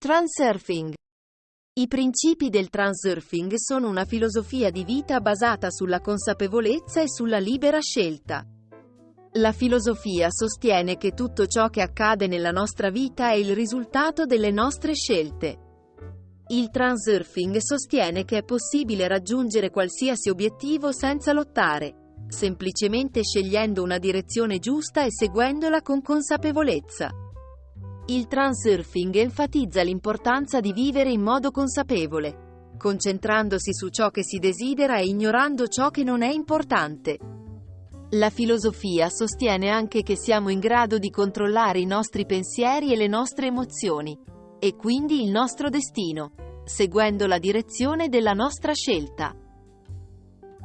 Transurfing. I principi del transurfing sono una filosofia di vita basata sulla consapevolezza e sulla libera scelta. La filosofia sostiene che tutto ciò che accade nella nostra vita è il risultato delle nostre scelte. Il transurfing sostiene che è possibile raggiungere qualsiasi obiettivo senza lottare, semplicemente scegliendo una direzione giusta e seguendola con consapevolezza. Il transurfing enfatizza l'importanza di vivere in modo consapevole, concentrandosi su ciò che si desidera e ignorando ciò che non è importante. La filosofia sostiene anche che siamo in grado di controllare i nostri pensieri e le nostre emozioni, e quindi il nostro destino, seguendo la direzione della nostra scelta.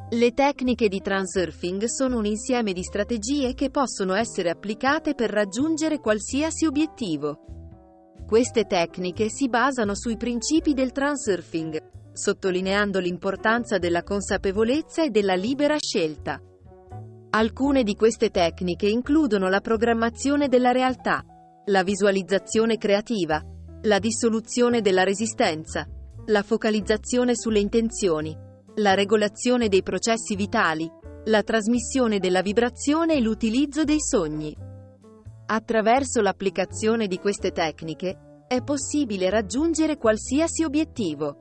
Le tecniche di transurfing sono un insieme di strategie che possono essere applicate per raggiungere qualsiasi obiettivo. Queste tecniche si basano sui principi del transurfing, sottolineando l'importanza della consapevolezza e della libera scelta. Alcune di queste tecniche includono la programmazione della realtà, la visualizzazione creativa, la dissoluzione della resistenza, la focalizzazione sulle intenzioni, la regolazione dei processi vitali, la trasmissione della vibrazione e l'utilizzo dei sogni. Attraverso l'applicazione di queste tecniche, è possibile raggiungere qualsiasi obiettivo.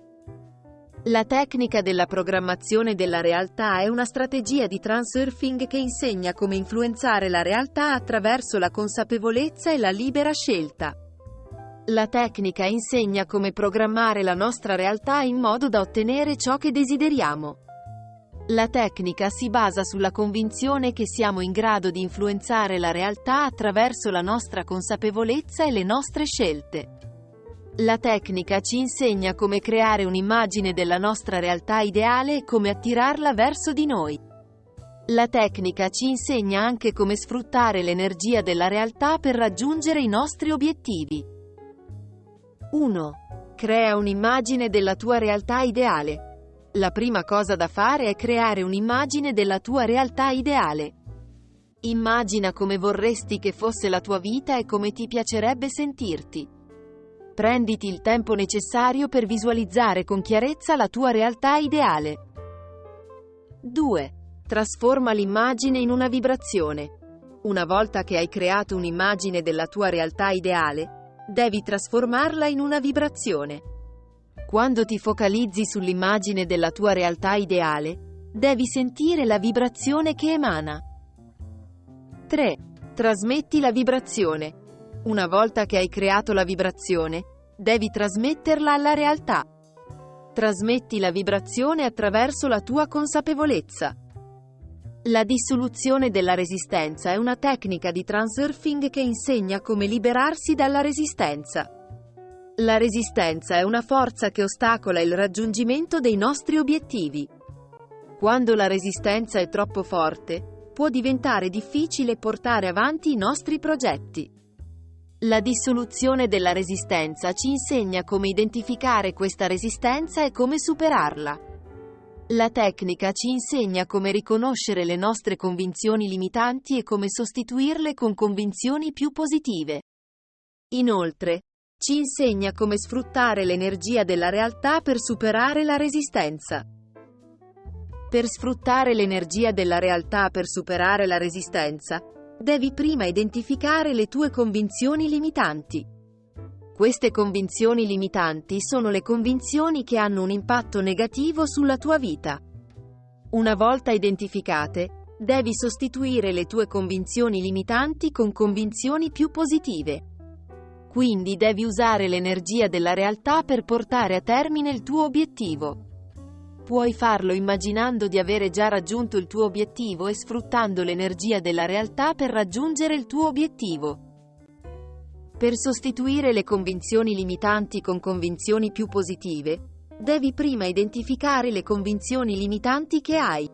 La tecnica della programmazione della realtà è una strategia di transurfing che insegna come influenzare la realtà attraverso la consapevolezza e la libera scelta. La tecnica insegna come programmare la nostra realtà in modo da ottenere ciò che desideriamo. La tecnica si basa sulla convinzione che siamo in grado di influenzare la realtà attraverso la nostra consapevolezza e le nostre scelte. La tecnica ci insegna come creare un'immagine della nostra realtà ideale e come attirarla verso di noi. La tecnica ci insegna anche come sfruttare l'energia della realtà per raggiungere i nostri obiettivi. 1. Crea un'immagine della tua realtà ideale. La prima cosa da fare è creare un'immagine della tua realtà ideale. Immagina come vorresti che fosse la tua vita e come ti piacerebbe sentirti. Prenditi il tempo necessario per visualizzare con chiarezza la tua realtà ideale. 2. Trasforma l'immagine in una vibrazione. Una volta che hai creato un'immagine della tua realtà ideale, devi trasformarla in una vibrazione. Quando ti focalizzi sull'immagine della tua realtà ideale, devi sentire la vibrazione che emana. 3. Trasmetti la vibrazione. Una volta che hai creato la vibrazione, devi trasmetterla alla realtà. Trasmetti la vibrazione attraverso la tua consapevolezza. La dissoluzione della resistenza è una tecnica di transurfing che insegna come liberarsi dalla resistenza. La resistenza è una forza che ostacola il raggiungimento dei nostri obiettivi. Quando la resistenza è troppo forte, può diventare difficile portare avanti i nostri progetti. La dissoluzione della resistenza ci insegna come identificare questa resistenza e come superarla. La tecnica ci insegna come riconoscere le nostre convinzioni limitanti e come sostituirle con convinzioni più positive. Inoltre, ci insegna come sfruttare l'energia della realtà per superare la resistenza. Per sfruttare l'energia della realtà per superare la resistenza, devi prima identificare le tue convinzioni limitanti. Queste convinzioni limitanti sono le convinzioni che hanno un impatto negativo sulla tua vita. Una volta identificate, devi sostituire le tue convinzioni limitanti con convinzioni più positive. Quindi devi usare l'energia della realtà per portare a termine il tuo obiettivo. Puoi farlo immaginando di avere già raggiunto il tuo obiettivo e sfruttando l'energia della realtà per raggiungere il tuo obiettivo. Per sostituire le convinzioni limitanti con convinzioni più positive, devi prima identificare le convinzioni limitanti che hai.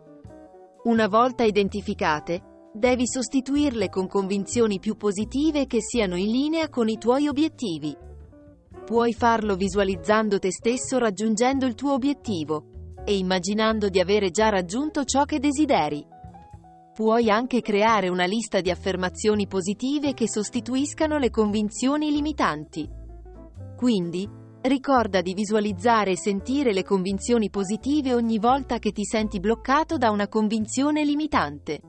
Una volta identificate, devi sostituirle con convinzioni più positive che siano in linea con i tuoi obiettivi. Puoi farlo visualizzando te stesso raggiungendo il tuo obiettivo e immaginando di avere già raggiunto ciò che desideri. Puoi anche creare una lista di affermazioni positive che sostituiscano le convinzioni limitanti. Quindi, ricorda di visualizzare e sentire le convinzioni positive ogni volta che ti senti bloccato da una convinzione limitante.